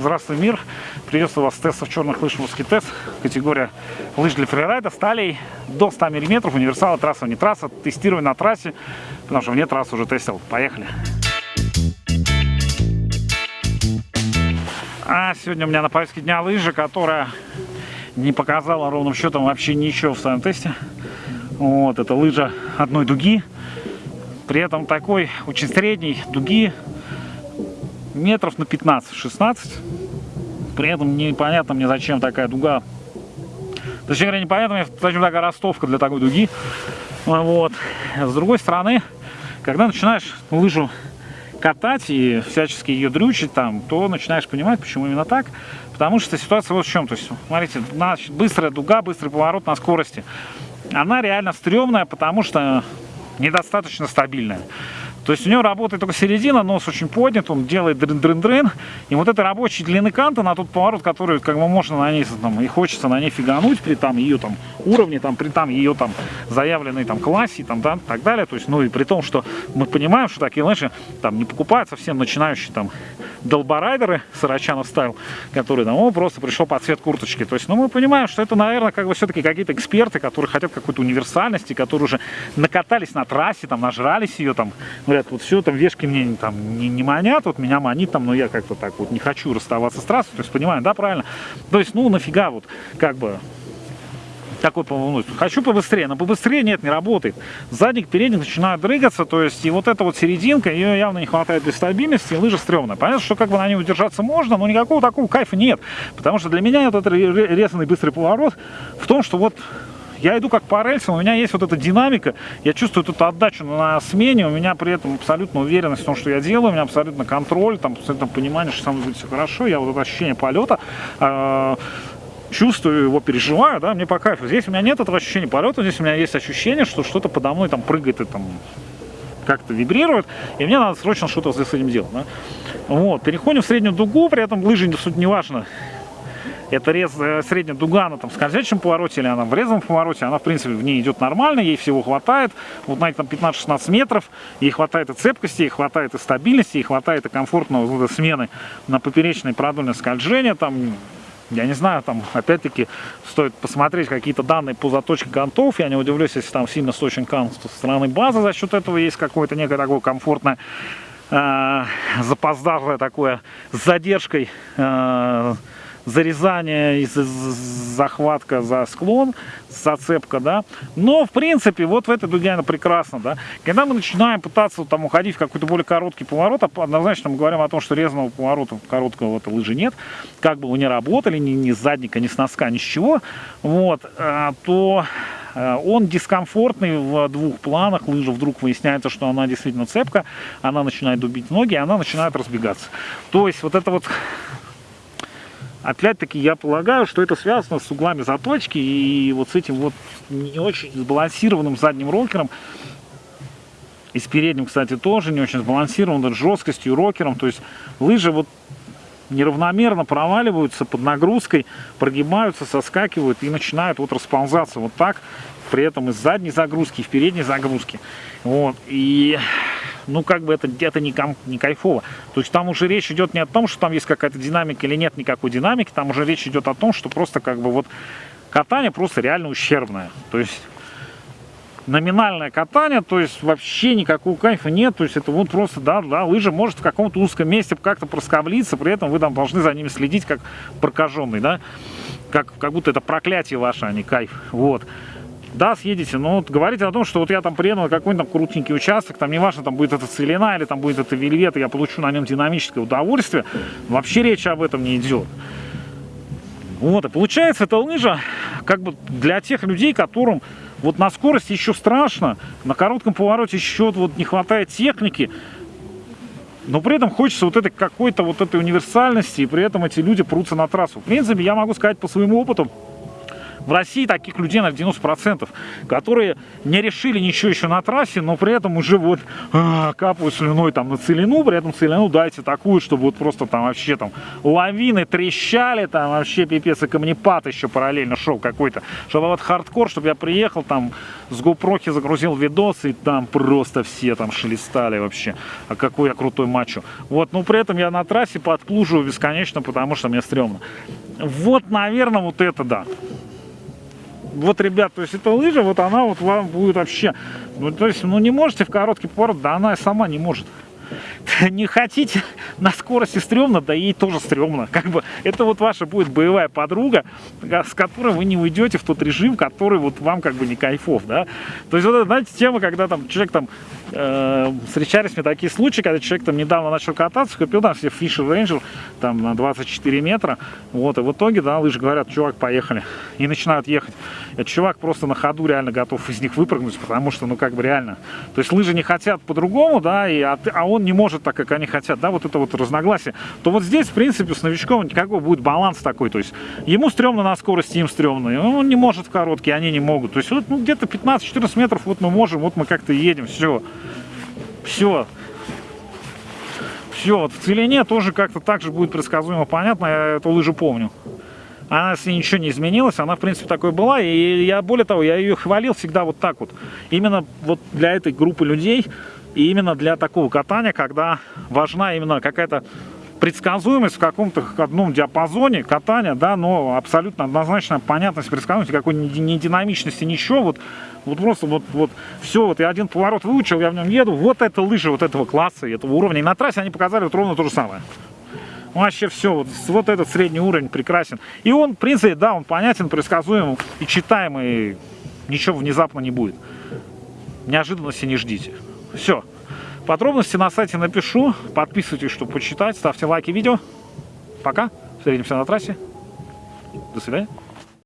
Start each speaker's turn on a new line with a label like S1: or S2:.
S1: Здравствуй, мир! Приветствую вас с тестов черных лыж русский тест. Категория лыж для фрирайда, сталей до 100 мм, универсала, трасса, не трасса. Тестирую на трассе, потому что вне трассы уже тестил. Поехали! А сегодня у меня на повестке дня лыжа, которая не показала ровным счетом вообще ничего в своем тесте. Вот, это лыжа одной дуги. При этом такой очень средней дуги метров на 15-16. При этом непонятно мне, зачем такая дуга. Точнее говоря, непонятно мне, зачем такая ростовка для такой дуги. Вот. С другой стороны, когда начинаешь лыжу катать и всячески ее дрючить там, то начинаешь понимать, почему именно так. Потому что ситуация вот в чем. То есть, смотрите, значит, быстрая дуга, быстрый поворот на скорости. Она реально стрёмная, потому что недостаточно стабильная. То есть у него работает только середина, нос очень поднят, он делает дрын-дрын-дрын. И вот этой рабочей длины канта на тот поворот, который как бы можно на ней там, и хочется на ней фигануть при там ее там уровне, там, при там ее там заявленной там классе там, да, так далее. То есть, ну и при том, что мы понимаем, что такие лыжи там не покупают совсем начинающие там долборайдеры Сарачанов стайл, который там, о, просто пришел под цвет курточки. То есть, ну мы понимаем, что это, наверное, как бы все-таки какие-то эксперты, которые хотят какой-то универсальности, которые уже накатались на трассе, там, нажрались ее, там, говорят, вот все, там, вешки мне там не, не манят, вот меня манит, там, но я как-то так вот не хочу расставаться с трассой, то есть, понимаем, да, правильно? То есть, ну, нафига вот, как бы, такой ну, хочу побыстрее, но побыстрее нет, не работает. Задник, передник начинают дрыгаться, то есть и вот эта вот серединка, ее явно не хватает для стабильности, и лыжа стрёмная. Понятно, что как бы на ней удержаться можно, но никакого такого кайфа нет. Потому что для меня этот резанный быстрый поворот в том, что вот я иду как по рельсам, у меня есть вот эта динамика, я чувствую эту отдачу на смене, у меня при этом абсолютно уверенность в том, что я делаю, у меня абсолютно контроль, там, абсолютно понимание, что со мной будет все хорошо, я вот это ощущение полета, э чувствую его, переживаю, да, мне по кайфу. Здесь у меня нет этого ощущения полета, здесь у меня есть ощущение, что что-то подо мной там прыгает и там как-то вибрирует, и мне надо срочно что-то с этим делать. Да? Вот, переходим в среднюю дугу, при этом лыжи, суть не важно, это рез, э, средняя дуга, она там в скользящем повороте или она в резвом повороте, она в принципе в ней идет нормально, ей всего хватает, вот на этом 15-16 метров, ей хватает и цепкости, ей хватает и стабильности, ей хватает и комфортного смены на поперечное продольное скольжение, там я не знаю, там, опять-таки, стоит посмотреть какие-то данные по заточке гантов. Я не удивлюсь, если там сильно сочен кант со стороны базы. За счет этого есть какое-то некое такое комфортное, э, такое, с задержкой, э, зарезание и захватка за склон, зацепка, да. Но, в принципе, вот в этой дуге она прекрасно, да. Когда мы начинаем пытаться там уходить в какой-то более короткий поворот, однозначно мы говорим о том, что резаного поворота короткого вот лыжи нет, как бы вы не работали, ни, ни с задника, ни с носка, ни с чего, вот, э, то э, он дискомфортный в двух планах. Лыжа вдруг выясняется, что она действительно цепка, она начинает дубить ноги, она начинает разбегаться. То есть вот это вот Опять-таки я полагаю, что это связано с углами заточки и вот с этим вот не очень сбалансированным задним рокером. И с передним, кстати, тоже не очень сбалансированным, жесткостью, рокером. То есть лыжи вот неравномерно проваливаются под нагрузкой, прогибаются, соскакивают и начинают вот расползаться вот так. При этом из задней загрузки, и в передней загрузки. Вот. И ну как бы это где-то не, не кайфово. То есть там уже речь идет не о том, что там есть какая-то динамика или нет никакой динамики, там уже речь идет о том, что просто как бы вот катание просто реально ущербное. То есть номинальное катание, то есть вообще никакого кайфа нет, то есть это вот просто, да, да, лыжа может в каком-то узком месте как-то проскоблиться, при этом вы там должны за ними следить как прокаженный, да, как, как будто это проклятие ваше, а не кайф, вот да, съедете, но вот говорите о том, что вот я там приеду на какой-нибудь там крутенький участок, там неважно, там будет это целина или там будет это вельвет, и я получу на нем динамическое удовольствие, вообще речь об этом не идет. Вот, и получается, эта лыжа как бы для тех людей, которым вот на скорости еще страшно, на коротком повороте еще вот не хватает техники, но при этом хочется вот этой какой-то вот этой универсальности, и при этом эти люди прутся на трассу. В принципе, я могу сказать по своему опыту, В России таких людей на 90%, которые не решили ничего еще на трассе, но при этом уже вот а, капают слюной там на целину, при этом целину дайте такую, чтобы вот просто там вообще там лавины трещали, там вообще пипец и камнепад еще параллельно шел какой-то. Чтобы вот хардкор, чтобы я приехал там с GoPro загрузил видос и там просто все там шелестали вообще. А какой я крутой мачо. Вот, но при этом я на трассе подплуживаю бесконечно, потому что мне стрёмно. Вот, наверное, вот это да. Вот, ребят, то есть эта лыжа, вот она вот вам будет вообще... Ну, то есть, ну, не можете в короткий поворот, да она сама не может не хотите на скорости стрёмно, да ей тоже стрёмно. Как бы это вот ваша будет боевая подруга, с которой вы не уйдете в тот режим, который вот вам как бы не кайфов, да. То есть вот это, знаете, тема, когда там человек там э, встречались мне такие случаи, когда человек там недавно начал кататься, купил там себе Fisher Ranger там на 24 метра, вот, и в итоге, да, лыжи говорят, чувак, поехали, и начинают ехать. Этот чувак просто на ходу реально готов из них выпрыгнуть, потому что, ну, как бы реально, то есть лыжи не хотят по-другому, да, и, а, а он не может так, как они хотят, да, вот это вот разногласие, то вот здесь, в принципе, с новичком никакой будет баланс такой, то есть ему стрёмно на скорости, им стрёмно, он не может в короткий, они не могут, то есть вот, ну, где-то 15-14 метров вот мы можем, вот мы как-то едем, все. Все. Все, вот в целине тоже как-то так же будет предсказуемо понятно, я эту лыжу помню. Она, если ничего не изменилось, она, в принципе, такой была. И я, более того, я ее хвалил всегда вот так вот. Именно вот для этой группы людей, и именно для такого катания, когда важна именно какая-то предсказуемость в каком-то одном диапазоне катания, да, но абсолютно однозначно понятность предсказуемости, какой ни динамичности, ничего, вот, вот просто вот, вот все, вот я один поворот выучил, я в нем еду, вот это лыжи вот этого класса, этого уровня, и на трассе они показали вот ровно то же самое. Вообще все, вот, вот этот средний уровень прекрасен. И он, в принципе, да, он понятен, предсказуем и читаемый, ничего внезапно не будет. Неожиданности не ждите. Все. Подробности на сайте напишу. Подписывайтесь, чтобы почитать. Ставьте лайки видео. Пока. Встретимся на трассе. До свидания.